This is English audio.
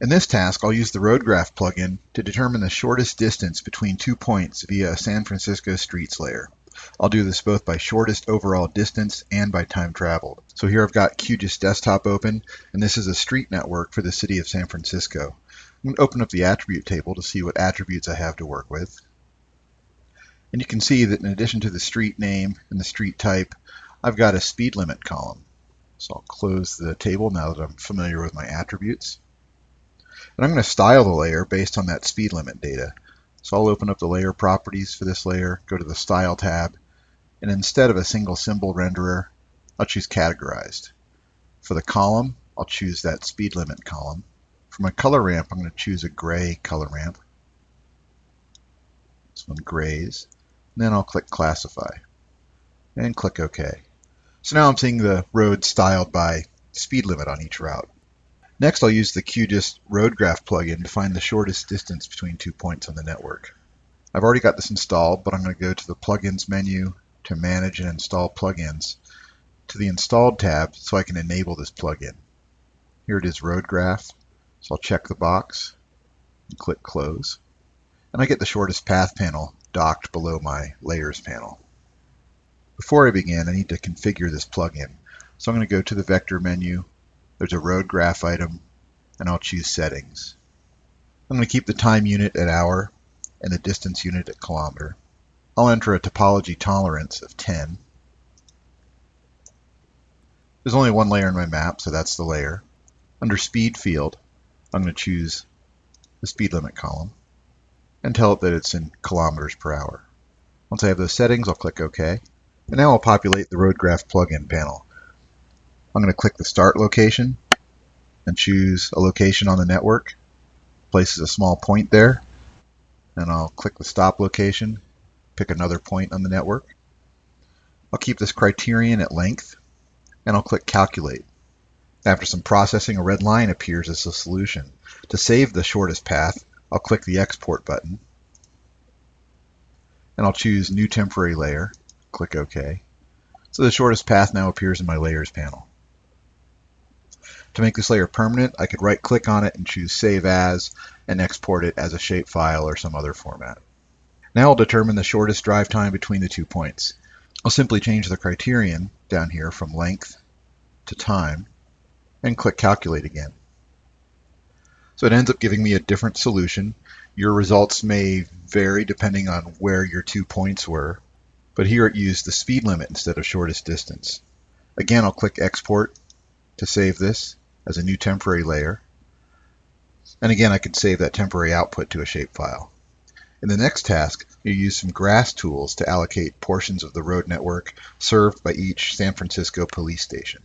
In this task, I'll use the Road Graph plugin to determine the shortest distance between two points via a San Francisco streets layer. I'll do this both by shortest overall distance and by time traveled. So here I've got QGIS Desktop open, and this is a street network for the city of San Francisco. I'm going to open up the attribute table to see what attributes I have to work with. And you can see that in addition to the street name and the street type, I've got a speed limit column. So I'll close the table now that I'm familiar with my attributes. And I'm going to style the layer based on that speed limit data. So I'll open up the layer properties for this layer, go to the Style tab, and instead of a single symbol renderer, I'll choose Categorized. For the column, I'll choose that speed limit column. For my color ramp, I'm going to choose a gray color ramp. This one grays. And then I'll click Classify and click OK. So now I'm seeing the road styled by speed limit on each route. Next, I'll use the QGIS Road Graph plugin to find the shortest distance between two points on the network. I've already got this installed, but I'm going to go to the Plugins menu to Manage and Install Plugins to the Installed tab so I can enable this plugin. Here it is Road Graph, so I'll check the box and click Close. And I get the shortest path panel docked below my Layers panel. Before I begin, I need to configure this plugin. So I'm going to go to the Vector menu there's a road graph item, and I'll choose settings. I'm going to keep the time unit at hour and the distance unit at kilometer. I'll enter a topology tolerance of 10. There's only one layer in my map, so that's the layer. Under speed field, I'm going to choose the speed limit column and tell it that it's in kilometers per hour. Once I have those settings, I'll click OK. And now I'll populate the Road Graph plugin panel. I'm going to click the start location and choose a location on the network. Places a small point there. And I'll click the stop location, pick another point on the network. I'll keep this criterion at length, and I'll click calculate. After some processing, a red line appears as the solution. To save the shortest path, I'll click the export button, and I'll choose new temporary layer, click OK. So the shortest path now appears in my layers panel. To make this layer permanent, I could right click on it and choose Save As and export it as a shapefile or some other format. Now I'll determine the shortest drive time between the two points. I'll simply change the criterion down here from length to time and click Calculate again. So it ends up giving me a different solution. Your results may vary depending on where your two points were, but here it used the speed limit instead of shortest distance. Again, I'll click Export to save this as a new temporary layer. And again, I can save that temporary output to a shapefile. In the next task, you use some GRASS tools to allocate portions of the road network served by each San Francisco police station.